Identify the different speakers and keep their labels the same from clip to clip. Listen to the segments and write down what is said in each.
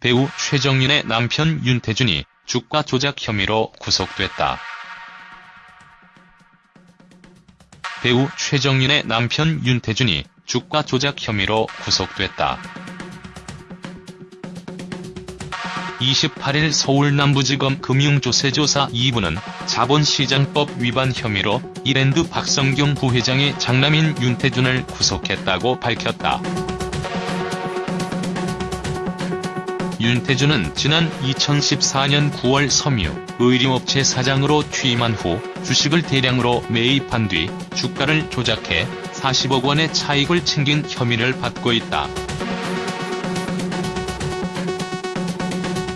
Speaker 1: 배우 최정윤의 남편 윤태준이 주가 조작 혐의로 구속됐다. 배우 최정윤의 남편 윤태준이 주가 조작 혐의로 구속됐다. 28일 서울 남부지검 금융조세조사 2부는 자본시장법 위반 혐의로 이랜드 박성경 부회장의 장남인 윤태준을 구속했다고 밝혔다. 윤태준은 지난 2014년 9월 섬유 의류업체 사장으로 취임한 후 주식을 대량으로 매입한 뒤 주가를 조작해 40억 원의 차익을 챙긴 혐의를 받고 있다.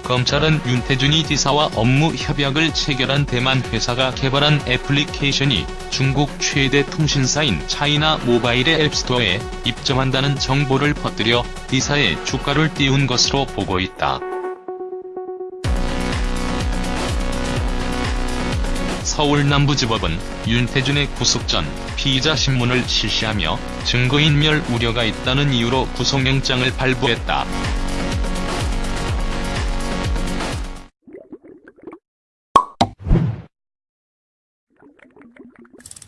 Speaker 1: 검찰은 윤태준이 디사와 업무 협약을 체결한 대만 회사가 개발한 애플리케이션이 중국 최대 통신사인 차이나 모바일의 앱스토어에 입점한다는 정보를 퍼뜨려 디사의 주가를 띄운 것으로 보고 있다. 서울 남부지법은 윤태준의 구속 전 피의자 신문을 실시하며 증거인멸 우려가 있다는 이유로 구속영장을 발부했다. you